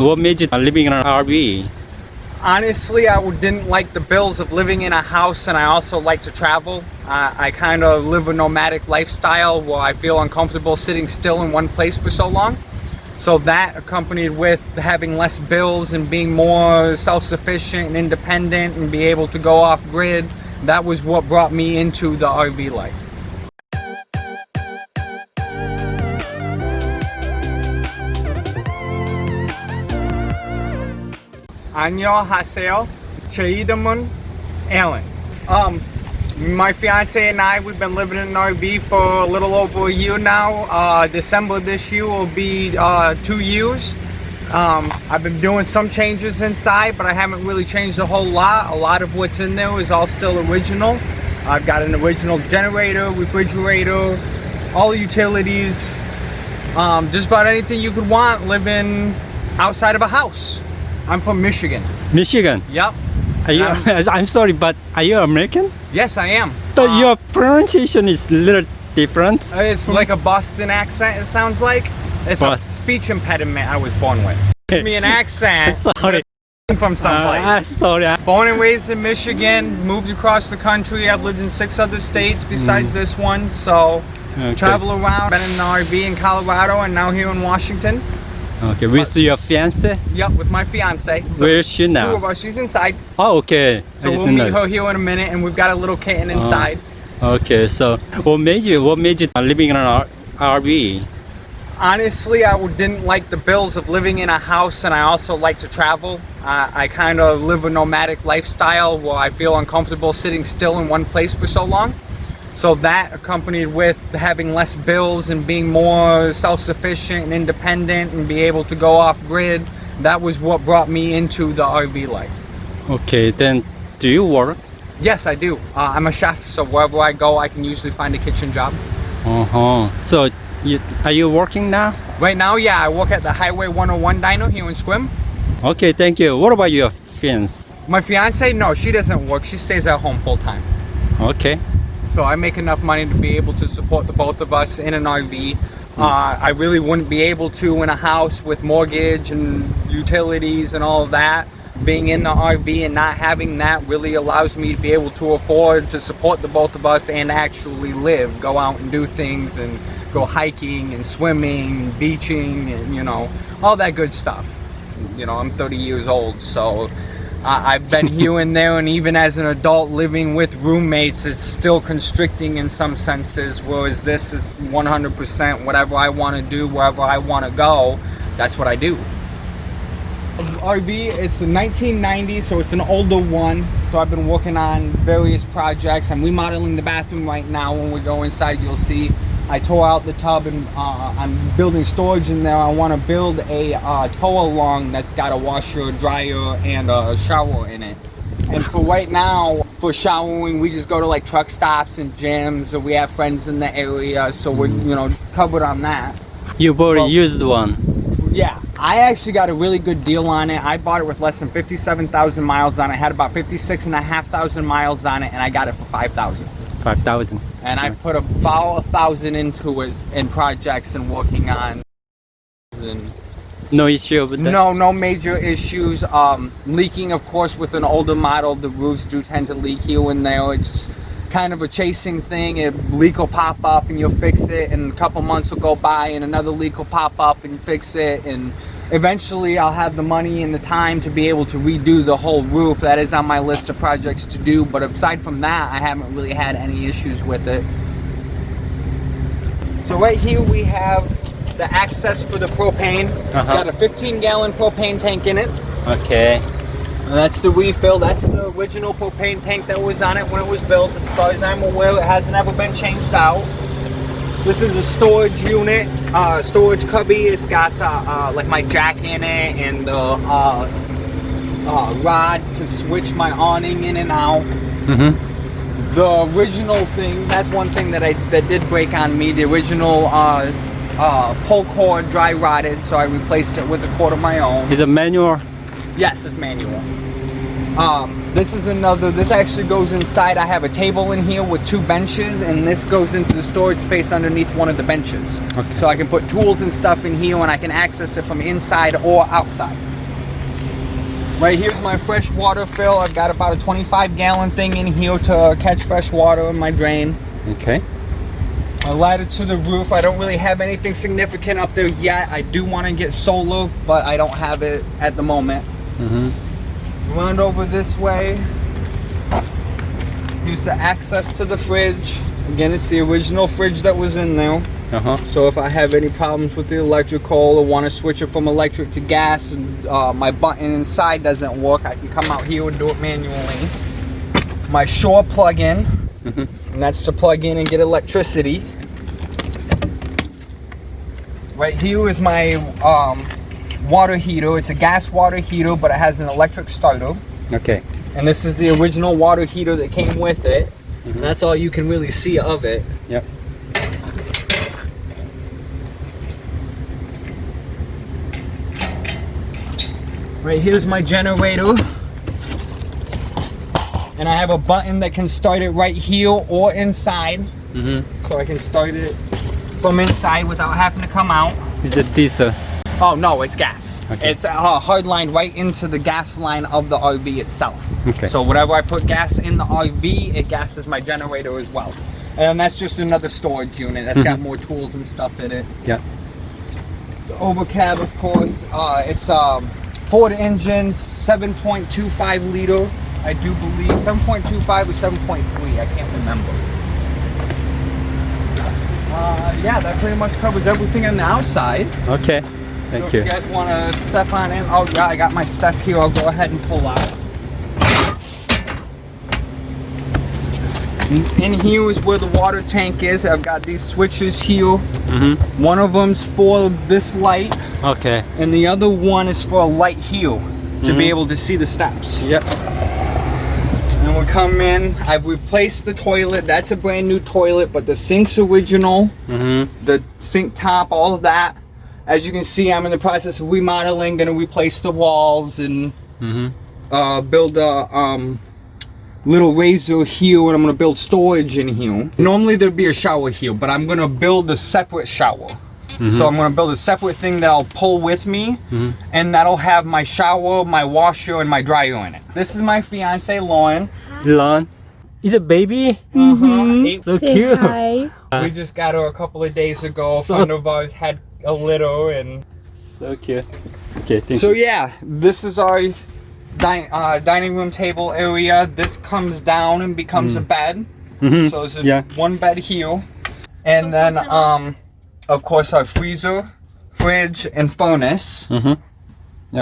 What made you living in an RV? Honestly, I didn't like the bills of living in a house and I also like to travel. Uh, I kind of live a nomadic lifestyle where I feel uncomfortable sitting still in one place for so long. So that accompanied with having less bills and being more self-sufficient and independent and be able to go off grid, that was what brought me into the RV life. Anyo Haseo, Chaidamun, Allen. Um, my fiance and I, we've been living in an RV for a little over a year now. Uh, December this year will be uh, two years. Um, I've been doing some changes inside, but I haven't really changed a whole lot. A lot of what's in there is all still original. I've got an original generator, refrigerator, all utilities, um, just about anything you could want living outside of a house. I'm from Michigan. Michigan. Yep. Are you, Um, I'm sorry, but are you American? Yes, I am. But Uh, your pronunciation is a little different. It's like a Boston accent, it sounds like. It's a speech impediment I was born with. Give me an accent Sorry. from Uh, someplace. sorry. Born and raised in Michigan, moved across the country. I've lived in six other states besides this one, so Mm. Okay. travel around. Been in an RV in Colorado and now here in Washington. Okay, with your fiance? Yep, with my fiance. So Where is she Two now? of us. She's inside. Oh, okay. So we'll meet know. her here in a minute, and we've got a little kitten Oh. inside. Okay, so what made you what made you living in an RV? Honestly, I didn't like the bills of living in a house and I also like to travel. Uh, I kind of live a nomadic lifestyle where I feel uncomfortable sitting still in one place for so long. So that accompanied with having less bills and being more self-sufficient and independent and be able to go off grid, that was what brought me into the RV life. Okay, then do you work? Yes, I do. Uh, I'm a chef, so wherever I go, I can usually find a kitchen job. Uh-huh. So you are you working now? Right now, yeah, I work at the Highway 101 Diner here in Sequim. Okay, thank you. What about your fiance? My fiance, no, she doesn't work. She stays at home full time. Okay. So I make enough money to be able to support the both of us in an RV. Uh, I really wouldn't be able to in a house with mortgage and utilities and all that. Being in the RV and not having that really allows me to be able to afford to support the both of us and actually live, go out and do things and go hiking and swimming, beaching and you know, all that good stuff. You know, I'm 30 years old, so I I've been here and there, and even as an adult living with roommates, it's still constricting in some senses. Whereas this is 100% whatever I want to do, wherever I want to go, that's what I do. RV, it's a 1990, so it's an older one. So I've been working on various projects. I'm remodeling the bathroom right now. When we go inside, you'll see I tore out the tub and uh, I'm building storage in there. I want to build a uh, tow along that's got a washer, dryer, and a shower in it. And for right now, for showering, we just go to like truck stops and gyms, or we have friends in the area, so we're you know covered on that. You bought Well- a used one. Yeah, I actually got a really good deal on it. I bought it with less than 57,000 miles on it. I had about 56 and a half thousand miles on it, and I got it for 5,000. Five thousand. And I put about a thousand into it in projects and working on. And No issue with that? no, no major issues. Um, leaking, of course, with an older model, the roofs do tend to leak here and there. It's kind of a chasing thing. A leak will pop up and you'll fix it, and a couple months will go by, and another leak will pop up and fix it, and eventually I'll have the money and the time to be able to redo the whole roof. That is on my list of projects to do. But aside from that, I haven't really had any issues with it. So right here we have the access for the propane. It's Uh-huh. got a 15 gallon propane tank in it. Okay. And that's the refill. That's the original propane tank that was on it when it was built. As far as I'm aware, it hasn't ever been changed out. This is a storage unit, uh, storage cubby. It's got uh, uh, like my jack in it and the uh, uh, rod to switch my awning in and out. Mm-hmm. The original thing, that's one thing that I that did break on me. The original uh, uh, pull cord dry rotted, so I replaced it with a cord of my own. Is it manual? Yes, it's manual. Um, this is another, this actually goes inside. I have a table in here with two benches and this goes into the storage space underneath one of the benches. Okay. So I can put tools and stuff in here and I can access it from inside or outside. Right here's my fresh water fill. I've got about a 25 gallon thing in here to catch fresh water in my drain. Okay. I ladder to the roof. I don't really have anything significant up there yet. I do want to get solar, but I don't have it at the moment. Mm-hmm. Run over this way. Use the access to the fridge. Again, it's the original fridge that was in there. Uh-huh. So if I have any problems with the electrical or want to switch it from electric to gas and uh, my button inside doesn't work, I can come out here and do it manually. My Shore plug-in, Mhm. and that's to plug in and get electricity. Right here is my um, water heater. It's a gas water heater, but it has an electric starter. Okay. And this is the original water heater that came with it. And that's all you can really see of it. Yep. Right here's my generator. And I have a button that can start it right here or inside. Mm-hmm. So I can start it from inside without having to come out. Is it diesel? Oh no, it's gas. Okay. It's uh, hard line right into the gas line of the RV itself. Okay. So whenever I put gas in the RV, it gases my generator as well. And that's just another storage unit that's got more tools and stuff in it. Yeah. The overcab, of course, uh, it's um, Ford engine, 7.25 liter, I do believe. 7.25 or 7.3, I can't remember. Uh, yeah, that pretty much covers everything on the outside. Okay. So Thank if you. you guys want to step on in, oh yeah, I got my step here. I'll go ahead and pull out. In- here is where the water tank is. I've got these switches here. Mm-hmm. One of them's for this light, Okay. and the other one is for a light here to be Mhm. able to see the steps. Yep. And we'll come in. I've replaced the toilet. That's a brand new toilet, but the sink's original. Mm-hmm. the sink top, all of that. As you can see, I'm in the process of remodeling, gonna replace the walls and Mm-hmm. uh, build a um, little razor here and I'm gonna build storage in here. Normally there'd be a shower here, but I'm gonna build a separate shower. So I'm gonna build a separate thing that I'll pull with me Mhm. and that'll have my shower, my washer, and my dryer in it. This is my fiance, Lauren. Lon. Is it baby? Uh-huh. Eight- So Say cute. hi. We just got her a couple of days ago. A So- friend of ours had a little and So cute. Okay, thank So you. yeah, this is our di- uh, dining room table area. This comes down and becomes a bed. Mhm. So there's a Yeah. one bed here, and then um, of course our freezer, fridge, and furnace, Mm-hmm.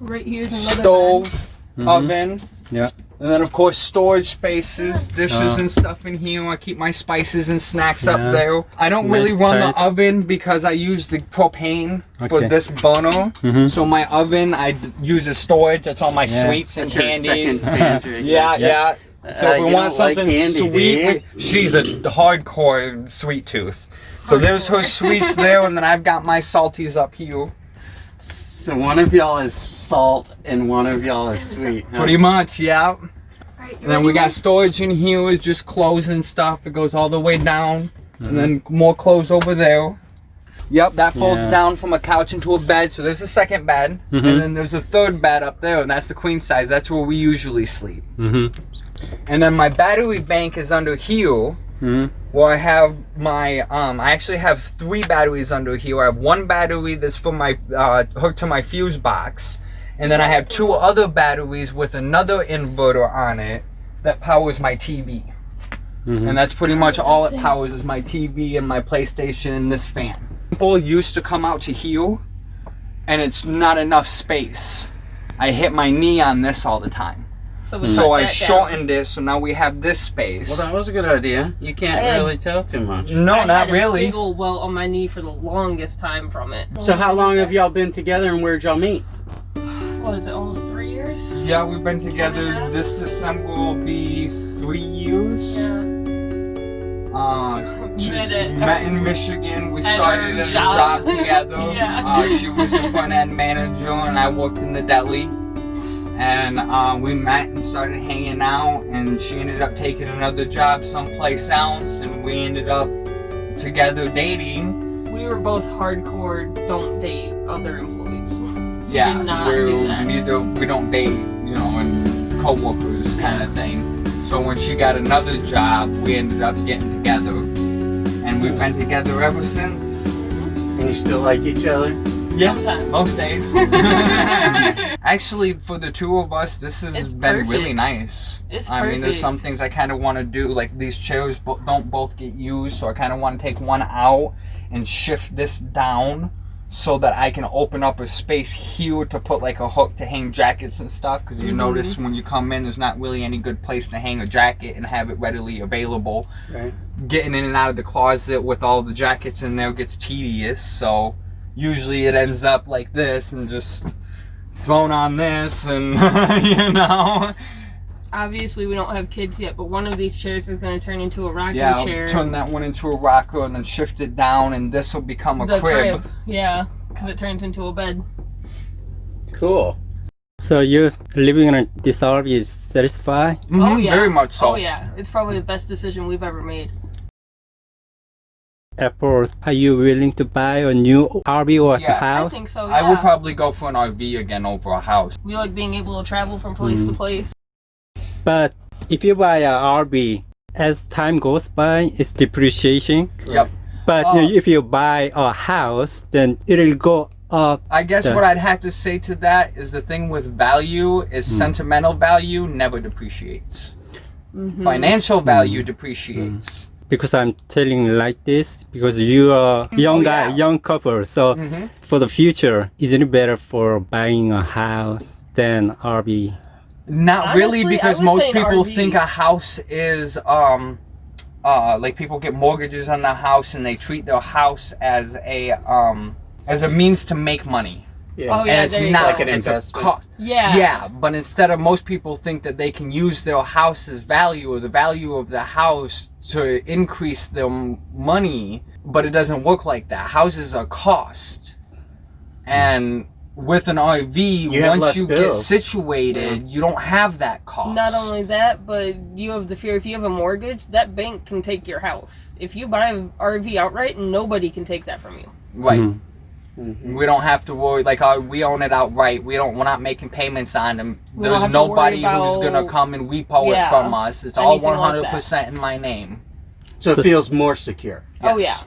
Right here's another stove, Mhm. oven, Yeah. And then of course storage spaces, dishes Uh. and stuff in here. I keep my spices and snacks Yeah. up there. I don't really Nice run the oven because I use the propane for Okay. this burner. Mhm. So my oven I use as storage. That's all my Yeah. sweets and That's candies. second pantry. Yeah, yeah. Yeah. So Uh, if we want don't like something candy, sweet, we- she's a hardcore sweet tooth. So there's her sweets there, and then I've got my salties up here. So one of y'all is salt and one of y'all is sweet. huh? Pretty much, yeah. Alright, you And then we got Mike? storage in here, is just clothes and stuff. It goes all the way down, Mm-hmm. and then more clothes over there. Yep, that folds Yeah. down from a couch into a bed. So there's a second bed, Mhm. and then there's a third bed up there, and that's the queen size. That's where we usually sleep. Mm-hmm. And then my battery bank is under here. Mm-hmm. Well, I have my um. I actually have three batteries under here. I have one battery that's for my uh, hooked to my fuse box, and then I have two other batteries with another inverter on it that powers my TV. Mm-hmm. And that's pretty much all it powers is my TV and my PlayStation and this fan. People used to come out to here, and it's not enough space. I hit my knee on this all the time, So, so I that down. shortened it. So now we have this space. Well, that was a good idea. You can't Yeah. really tell too much. no, I not had really. Big old welt on my knee for the longest time from it. So how long have y'all been together and where'd y'all meet? What is it? Almost three years. Yeah, we've been together. This December will be three years. Yeah. Uh, Met at- met in Michigan. We at started at a job. job together. Yeah. Uh, she was a front end manager, and I worked in the deli. And uh, we met and started hanging out, and she ended up taking another job someplace else, and we ended up together dating. We were both hardcore. Don't date other employees. Yeah, did not we're do that. neither we don't date, you you know, and co-workers kind of thing. So when she got another job, we ended up getting together, and we've been together ever since. And you still like each other? Yeah, Sometimes. most days. Actually, for the two of us, this has It's been really nice. It's I mean, there's some things I kind of want to do, like these chairs bo- don't both get used, so I kind of want to take one out and shift this down so that I can open up a space here to put like a hook to hang jackets and stuff. Because you Mhm. notice when you come in, there's not really any good place to hang a jacket and have it readily available. Right. Getting in and out of the closet with all the jackets in there gets tedious, so usually it ends up like this and just thrown on this and you know Obviously, we don't have kids yet, but one of these chairs is going to turn into a rocking yeah chair. turn that one into a rocker and then shift it down and this will become a the crib. Yeah, because it turns into a bed. Cool. So you living in this RV is satisfied? Oh Mhm, yeah, very much so Oh yeah, it's probably the best decision we've ever made. Airport, are you willing to buy a new RV or Yeah, I I think so. I Yeah. will probably go for an RV again over a house. we like being able to travel from place to Mm. place. But if you buy a RV, as time goes by, it's depreciation. Yep. But Oh. if you buy a house, then it'll go up. I guess Yeah. what I'd have to say to that is the thing with value is Mm. sentimental value never depreciates. Mhm. Financial value depreciates. Because I'm telling you like this because you are young Oh, guy, yeah. young couple. So Mhm. for the future, isn't it better for buying a house than RV? Not really, Honestly, I because most people RV. think a house is um uh like people get mortgages on the house and they treat their house as a um as a means to make money. Yeah. Oh, yeah, and it's not. Like an it's a investment. co- Yeah. yeah, but instead of most people think that they can use their house's value or the value of the house to increase their money, but it doesn't work like that. Houses are cost. And with an RV, You once you bills. get situated, you don't have that cost. Not only that, but you have the fear if you have a mortgage, that bank can take your house. If you buy an RV outright, nobody can take that from you. right. Mm-hmm. Mhm. Mhm. We don't have to worry like uh, we own it outright. We don't. We're not making payments on them. We There's have to worry nobody who's gonna come and repo it from us. It's all anything like 100 that. percent in my name. So it feels more secure. Oh yeah.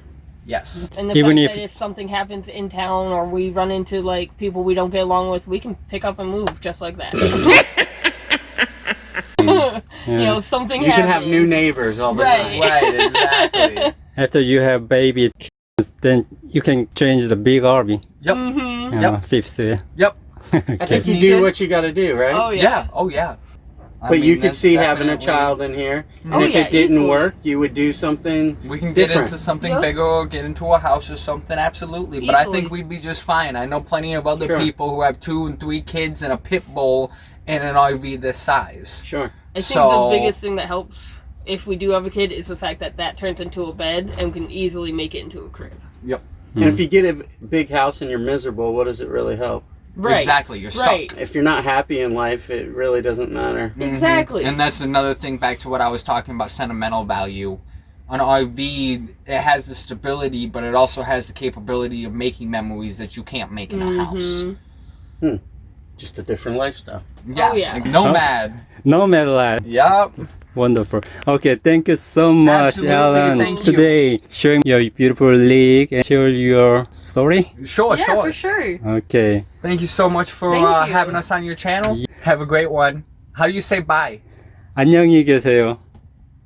Yes. And the Even fact if- that if something happens in town or we run into like people we don't get along with, we can pick up and move just like that. Yeah. You know, if something You can have new neighbors all the Right. time. Right. Exactly. After you have babies, then you can change the big RV. Yep. hmm Uh, Yep. Fifth wheel. Yep. I think you do what you got to do, right? Oh yeah. Yeah. Oh yeah. I But mean, you could that's see having a child in here, and Oh, if yeah, it didn't easily. work, you would do something. We can get different. into something Yeah. bigger or get into a house or something, absolutely. But I think we'd be just fine. I know plenty of other Sure. people who have two and three kids and a pit bull in an RV this size. Sure. I think So- the biggest thing that helps if we do have a kid is the fact that that turns into a bed and can easily make it into a crib. And if you get a big house and you're miserable, what does it really help? Right. Exactly. You're stuck. Right. If you're not happy in life, it really doesn't matter. Mhm. Exactly. And that's another thing back to what I was talking about sentimental value. An RV, it has the stability, but it also has the capability of making memories that you can't make in a house. Mhm Just a different lifestyle. Yeah, Oh, yeah. like nomad. No matter what. Yup. Wonderful. Okay, thank you so much, Absolutely, Alan. thank you. Today, showing your beautiful league and share your story. Sure, yeah, sure. for sure. Okay. Thank you so much for Thank uh, you. having us on your channel. Have a great one. How do you say bye? 안녕히 계세요.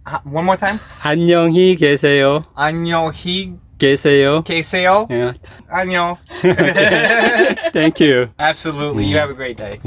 Uh, One more time. 안녕히 계세요. 안녕히 계세요. 계세요. Yeah. 안녕. Thank you. Absolutely. You have a great day.